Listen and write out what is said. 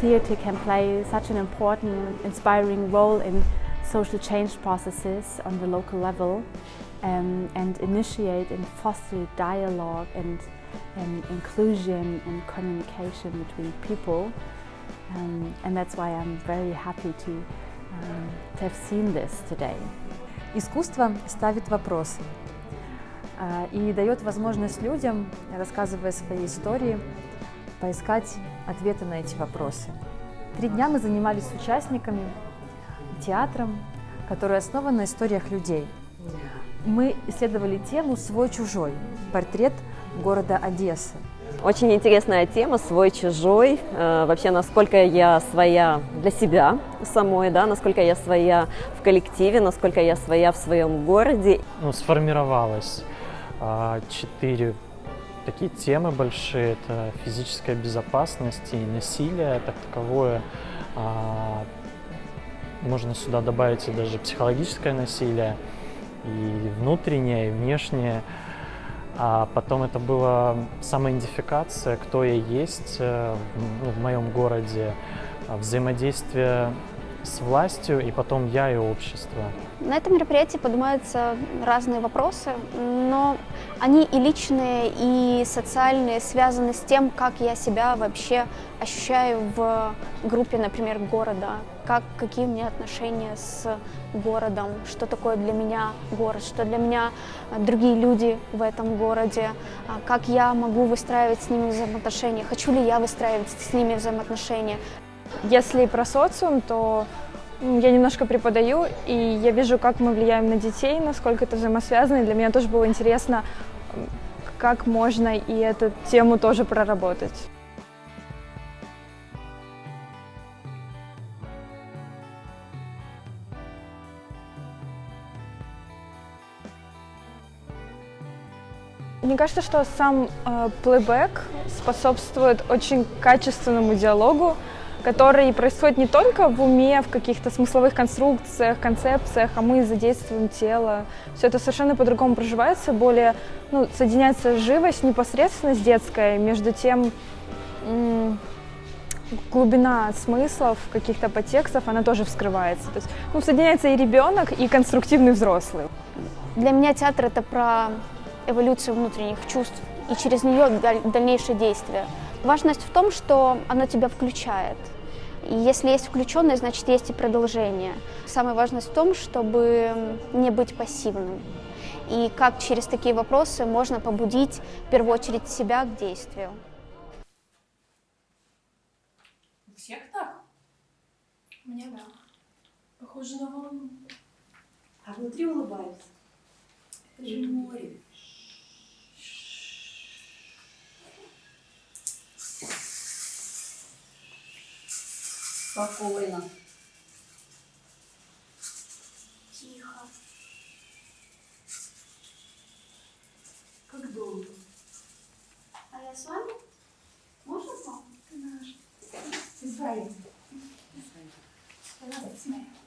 theatre can play such an important, inspiring role in social change processes on the local level um, and initiate and foster dialogue and, and inclusion and communication between people. Um, and that's why I'm very happy to, um, to have seen this today. Искусство ставит вопросы а, и дает возможность людям, рассказывая свои истории, поискать ответы на эти вопросы. Три дня мы занимались с участниками театром, который основан на историях людей. Мы исследовали тему «Свой-чужой» – портрет города Одессы. Очень интересная тема «Свой-чужой». Э, вообще, насколько я своя для себя самой, да, насколько я своя в коллективе, насколько я своя в своем городе. Ну, сформировалось э, четыре такие темы большие. Это физическая безопасность и насилие, так таковое. Э, можно сюда добавить и даже психологическое насилие, и внутреннее, и внешнее. А потом это была самоидентификация, кто я есть э, ну, в моем городе, а, взаимодействие с властью, и потом я и общество. На этом мероприятии поднимаются разные вопросы, но они и личные, и социальные, связаны с тем, как я себя вообще ощущаю в группе, например, города, как, какие у меня отношения с городом, что такое для меня город, что для меня другие люди в этом городе, а как я могу выстраивать с ними взаимоотношения, хочу ли я выстраивать с ними взаимоотношения. Если про социум, то я немножко преподаю, и я вижу, как мы влияем на детей, насколько это взаимосвязано. И для меня тоже было интересно, как можно и эту тему тоже проработать. Мне кажется, что сам э, плейбэк способствует очень качественному диалогу, который происходит не только в уме, в каких-то смысловых конструкциях, концепциях, а мы задействуем тело. Все это совершенно по-другому проживается, более ну, соединяется живость, непосредственность детская, между тем глубина смыслов, каких-то подтекстов, она тоже вскрывается. То есть, ну, соединяется и ребенок, и конструктивный взрослый. Для меня театр — это про эволюцию внутренних чувств и через нее дальнейшее действие. Важность в том, что оно тебя включает. И если есть включенное, значит есть и продолжение. Самая важность в том, чтобы не быть пассивным. И как через такие вопросы можно побудить в первую очередь себя к действию. У всех так? У меня да. Похоже на волну. А внутри улыбаются. Это же море. Спокойно. Тихо. Как долго? А я с вами? Можно к вам? Ты наш. Израиль. Пожалуйста. Thank you.